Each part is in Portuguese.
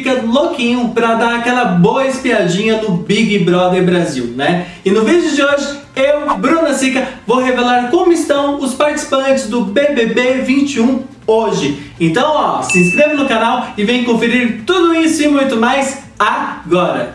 fica louquinho pra dar aquela boa espiadinha no Big Brother Brasil, né? E no vídeo de hoje, eu, Bruna Sica, vou revelar como estão os participantes do BBB 21 hoje. Então, ó, se inscreve no canal e vem conferir tudo isso e muito mais agora.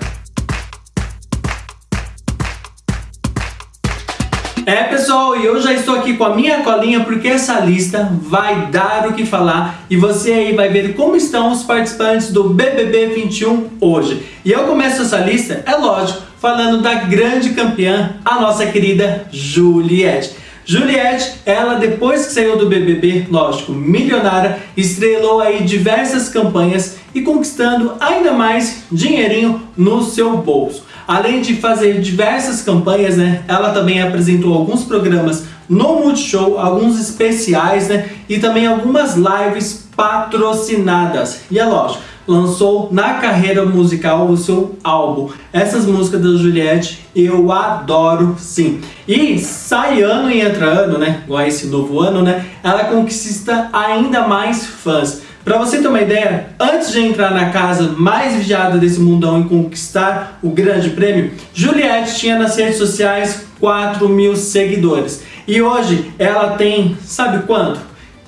É pessoal, e eu já estou aqui com a minha colinha porque essa lista vai dar o que falar e você aí vai ver como estão os participantes do BBB 21 hoje. E eu começo essa lista, é lógico, falando da grande campeã, a nossa querida Juliette. Juliette, ela depois que saiu do BBB, lógico, milionária, estrelou aí diversas campanhas e conquistando ainda mais dinheirinho no seu bolso. Além de fazer diversas campanhas, né, ela também apresentou alguns programas no Multishow, alguns especiais, né, e também algumas lives patrocinadas. E é lógico, lançou na carreira musical o seu álbum. Essas músicas da Juliette eu adoro sim. E sai ano e entra ano, né, igual esse novo ano, né, ela conquista ainda mais fãs. Para você ter uma ideia, antes de entrar na casa mais vigiada desse mundão e conquistar o grande prêmio, Juliette tinha nas redes sociais 4 mil seguidores. E hoje ela tem, sabe quanto?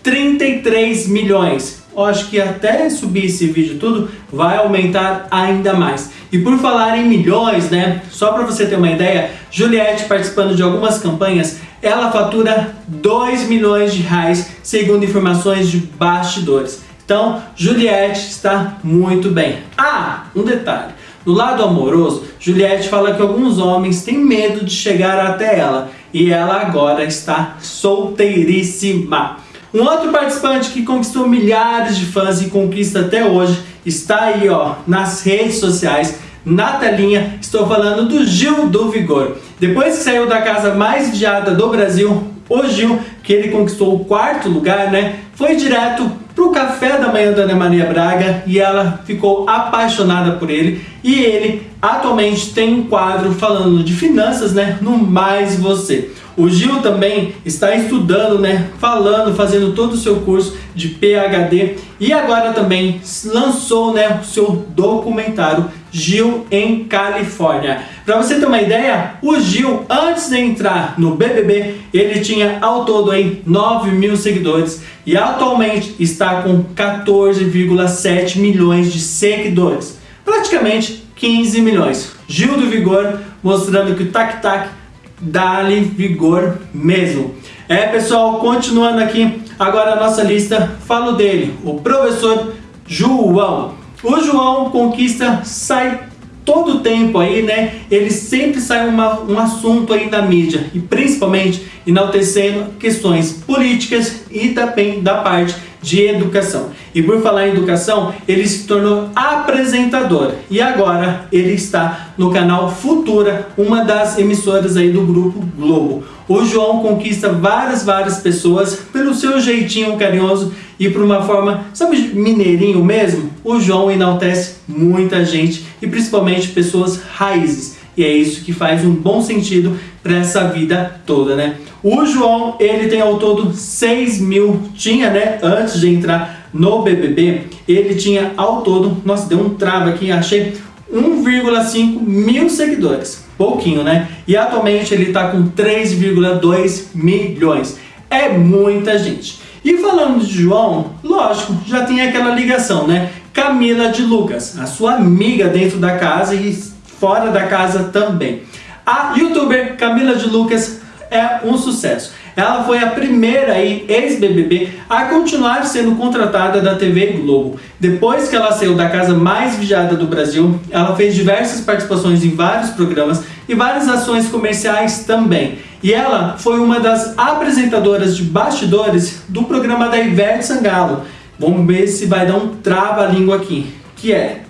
33 milhões. Eu acho que até subir esse vídeo tudo vai aumentar ainda mais. E por falar em milhões, né? Só para você ter uma ideia, Juliette participando de algumas campanhas, ela fatura 2 milhões de reais, segundo informações de bastidores. Então, Juliette está muito bem. Ah, um detalhe. No lado amoroso, Juliette fala que alguns homens têm medo de chegar até ela e ela agora está solteiríssima. Um outro participante que conquistou milhares de fãs e conquista até hoje está aí ó, nas redes sociais, na telinha, estou falando do Gil do Vigor. Depois que saiu da casa mais vigiada do Brasil, o Gil, que ele conquistou o quarto lugar, né, foi direto para o café da manhã da Ana Maria Braga e ela ficou apaixonada por ele. E ele atualmente tem um quadro falando de finanças, né, no Mais Você. O Gil também está estudando, né, falando, fazendo todo o seu curso de PhD e agora também lançou, né, o seu documentário Gil em Califórnia. Para você ter uma ideia, o Gil, antes de entrar no BBB, ele tinha ao todo aí 9 mil seguidores e atualmente está com 14,7 milhões de seguidores. Praticamente 15 milhões. Gil do Vigor mostrando que o Tac Tac dá-lhe vigor mesmo. É pessoal, continuando aqui, agora a nossa lista, falo dele, o professor João. O João conquista, sai todo tempo aí, né? Ele sempre sai uma, um assunto aí da mídia e principalmente enaltecendo questões políticas e também da parte de educação. E por falar em educação, ele se tornou apresentador e agora ele está no canal Futura, uma das emissoras aí do grupo Globo. O João conquista várias, várias pessoas pelo seu jeitinho carinhoso e por uma forma, sabe, mineirinho mesmo? O João enaltece muita gente e principalmente pessoas raízes. E é isso que faz um bom sentido para essa vida toda, né? O João, ele tem ao todo 6 mil, tinha, né, antes de entrar no BBB, ele tinha ao todo, nossa, deu um travo aqui, achei 1,5 mil seguidores. Pouquinho, né? E atualmente ele está com 3,2 milhões. É muita gente. E falando de João, lógico, já tem aquela ligação, né? Camila de Lucas, a sua amiga dentro da casa e fora da casa também. A youtuber Camila de Lucas é um sucesso. Ela foi a primeira ex-BBB a continuar sendo contratada da TV Globo. Depois que ela saiu da casa mais vigiada do Brasil, ela fez diversas participações em vários programas e várias ações comerciais também. E ela foi uma das apresentadoras de bastidores do programa da Ivete Sangalo. Vamos ver se vai dar um trava-língua aqui, que é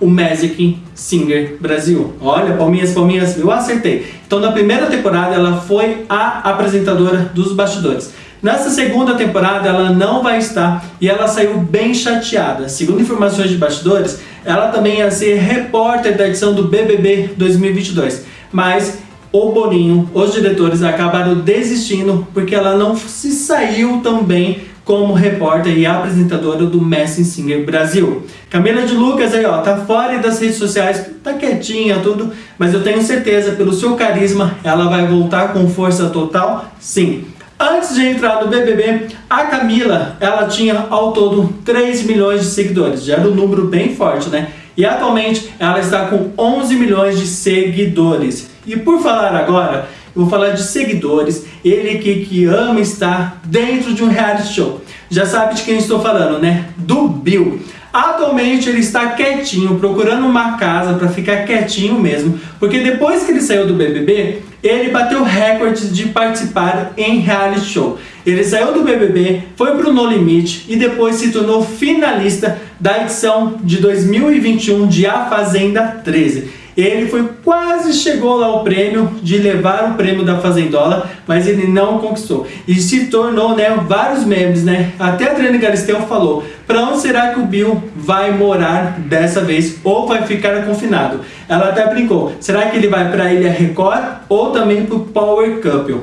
o Magic Singer Brasil. Olha, palminhas, palminhas, eu acertei. Então na primeira temporada ela foi a apresentadora dos bastidores. Nessa segunda temporada ela não vai estar e ela saiu bem chateada. Segundo informações de bastidores, ela também ia ser repórter da edição do BBB 2022. Mas o Boninho, os diretores acabaram desistindo porque ela não se saiu tão bem como repórter e apresentadora do Messi Singer Brasil. Camila de Lucas aí, ó, tá fora das redes sociais, tá quietinha, tudo, mas eu tenho certeza, pelo seu carisma, ela vai voltar com força total, sim. Antes de entrar no BBB, a Camila, ela tinha ao todo 3 milhões de seguidores, já era um número bem forte, né? E atualmente ela está com 11 milhões de seguidores. E por falar agora, eu vou falar de seguidores, ele que, que ama estar dentro de um reality show. Já sabe de quem estou falando, né? Do Bill. Atualmente ele está quietinho, procurando uma casa para ficar quietinho mesmo, porque depois que ele saiu do BBB, ele bateu recorde de participar em reality show. Ele saiu do BBB, foi para o No Limite e depois se tornou finalista da edição de 2021 de A Fazenda 13. Ele foi quase chegou lá ao prêmio de levar o prêmio da Fazendola, mas ele não conquistou. E se tornou, né, vários memes, né? Até a Adriana Galisteu falou: "Para onde será que o Bill vai morar dessa vez ou vai ficar confinado?". Ela até brincou: "Será que ele vai para a Ilha Record ou também para o Power Couple?".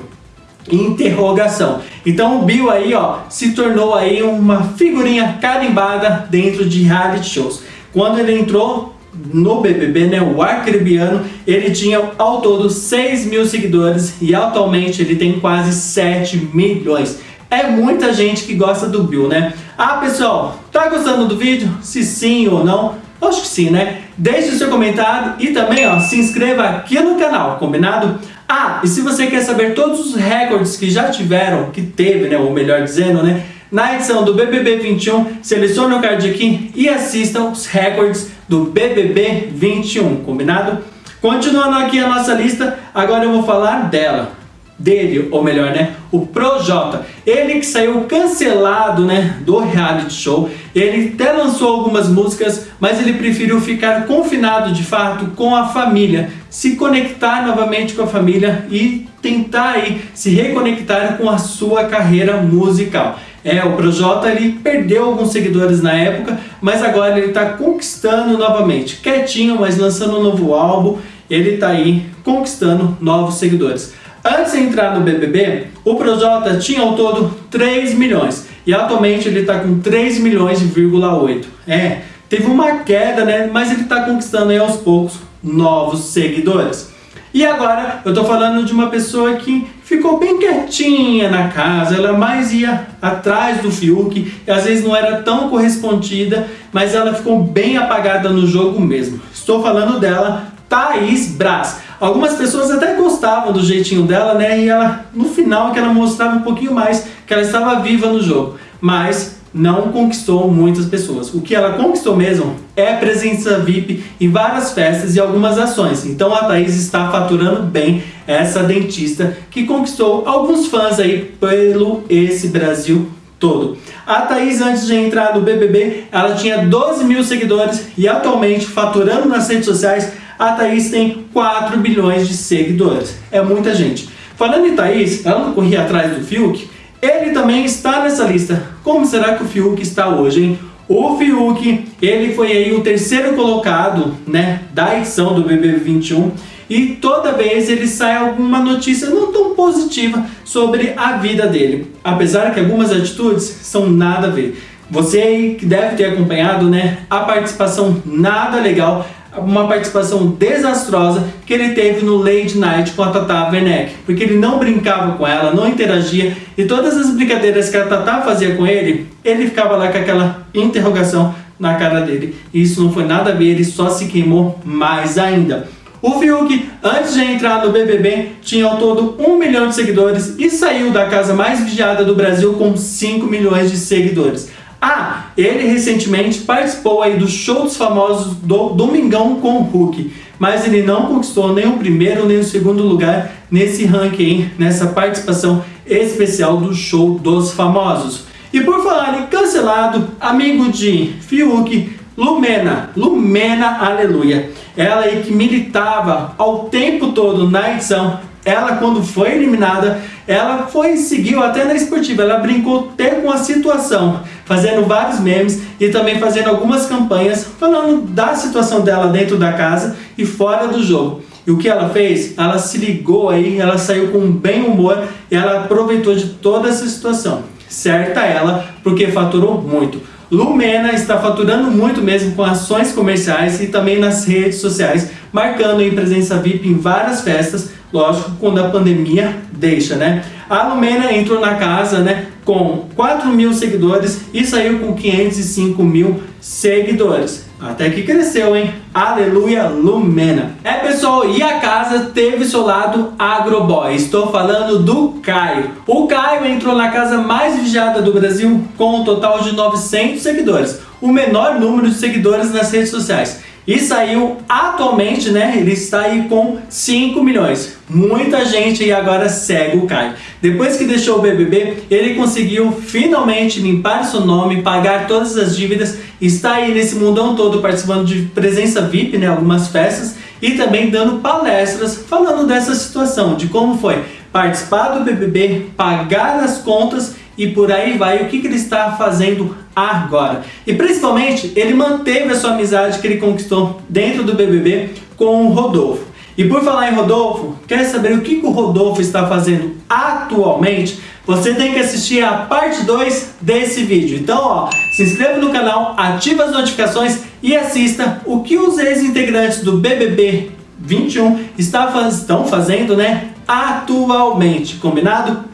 Interrogação. Então o Bill aí, ó, se tornou aí uma figurinha carimbada dentro de reality shows. Quando ele entrou, no BBB, né, o Arcrebiano, ele tinha ao todo 6 mil seguidores e atualmente ele tem quase 7 milhões. É muita gente que gosta do Bill, né? Ah, pessoal, tá gostando do vídeo? Se sim ou não? Acho que sim, né? Deixe o seu comentário e também ó, se inscreva aqui no canal, combinado? Ah, e se você quer saber todos os recordes que já tiveram, que teve, né, ou melhor dizendo, né, na edição do BBB 21, selecione o card aqui e assista os recordes do BBB 21, combinado? Continuando aqui a nossa lista, agora eu vou falar dela, dele, ou melhor, né, o Projota. Ele que saiu cancelado, né, do reality show. Ele até lançou algumas músicas, mas ele preferiu ficar confinado de fato com a família, se conectar novamente com a família e tentar aí se reconectar com a sua carreira musical. É, o Projota ele perdeu alguns seguidores na época, mas agora ele está conquistando novamente. Quietinho, mas lançando um novo álbum, ele está aí conquistando novos seguidores. Antes de entrar no BBB, o Projota tinha ao todo 3 milhões e atualmente ele está com 3 milhões e,8. É, teve uma queda, né? Mas ele está conquistando aí aos poucos novos seguidores. E agora eu tô falando de uma pessoa que ficou bem quietinha na casa, ela mais ia atrás do Fiuk, e às vezes não era tão correspondida, mas ela ficou bem apagada no jogo mesmo. Estou falando dela, Thaís Braz. Algumas pessoas até gostavam do jeitinho dela, né? E ela, no final, que ela mostrava um pouquinho mais que ela estava viva no jogo. Mas não conquistou muitas pessoas. O que ela conquistou mesmo é presença VIP em várias festas e algumas ações. Então a Thaís está faturando bem essa dentista que conquistou alguns fãs aí pelo esse Brasil todo. A Thaís, antes de entrar no BBB, ela tinha 12 mil seguidores e atualmente, faturando nas redes sociais, a Thaís tem 4 bilhões de seguidores. É muita gente. Falando em Thaís, ela não corria atrás do Fiuk, ele também está nessa lista. Como será que o Fiuk está hoje, hein? O Fiuk, ele foi aí o terceiro colocado, né, da edição do BBB 21 e toda vez ele sai alguma notícia não tão positiva sobre a vida dele. Apesar que algumas atitudes são nada a ver. Você aí que deve ter acompanhado, né, a participação nada legal uma participação desastrosa que ele teve no Late Night com a Tata Werneck, porque ele não brincava com ela, não interagia e todas as brincadeiras que a Tata fazia com ele, ele ficava lá com aquela interrogação na cara dele. E isso não foi nada a ver, ele só se queimou mais ainda. O Fiuk, antes de entrar no BBB, tinha ao todo 1 milhão de seguidores e saiu da casa mais vigiada do Brasil com 5 milhões de seguidores. Ah, ele recentemente participou aí do show dos famosos do Domingão com o Hulk, mas ele não conquistou nem o primeiro nem o segundo lugar nesse ranking, nessa participação especial do show dos famosos. E por falar em cancelado, amigo de Fiuk, Lumena, Lumena Aleluia, ela aí que militava ao tempo todo na edição ela quando foi eliminada, ela foi seguiu até na esportiva, ela brincou até com a situação, fazendo vários memes e também fazendo algumas campanhas falando da situação dela dentro da casa e fora do jogo. E o que ela fez? Ela se ligou aí, ela saiu com bem humor e ela aproveitou de toda essa situação. Certa ela, porque faturou muito. Lumena está faturando muito mesmo com ações comerciais e também nas redes sociais, marcando em presença VIP em várias festas, lógico, quando a pandemia deixa, né? A Lumena entrou na casa, né, com 4 mil seguidores e saiu com 505 mil seguidores. Até que cresceu, hein? Aleluia Lumena. É, pessoal, e a casa teve seu lado agroboy. Estou falando do Caio. O Caio entrou na casa mais vigiada do Brasil com um total de 900 seguidores. O menor número de seguidores nas redes sociais. E saiu atualmente, né? Ele está aí com 5 milhões. Muita gente aí agora segue o Caio. Depois que deixou o BBB, ele conseguiu finalmente limpar seu nome, pagar todas as dívidas. Está aí nesse mundão todo participando de presença VIP, né? Algumas festas. E também dando palestras falando dessa situação, de como foi participar do BBB, pagar as contas e por aí vai o que, que ele está fazendo agora. E principalmente, ele manteve a sua amizade que ele conquistou dentro do BBB com o Rodolfo. E por falar em Rodolfo, quer saber o que, o Rodolfo está fazendo atualmente? Você tem que assistir a parte 2 desse vídeo. Então, ó, se inscreva no canal, ativa as notificações e assista o que os ex-integrantes do BBB 21 estão fazendo, né, atualmente. Combinado?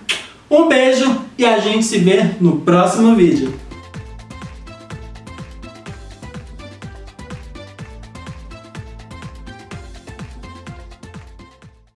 Um beijo e a gente se vê no próximo vídeo.